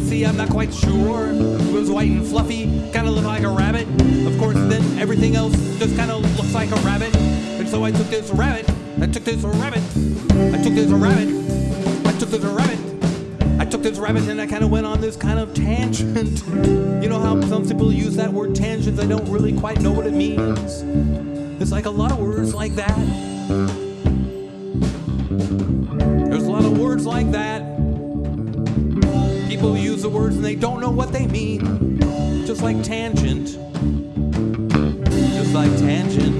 see, I'm not quite sure. It was white and fluffy, kind of looked like a rabbit. Of course, then everything else just kind of looks like a rabbit. And so I took this rabbit, I took this rabbit, I took this rabbit, I took this rabbit. I took this rabbit and I kind of went on this kind of tangent. You know how some people use that word tangent, I don't really quite know what it means. It's like a lot of words like that. people use the words and they don't know what they mean. Just like tangent. Just like tangent.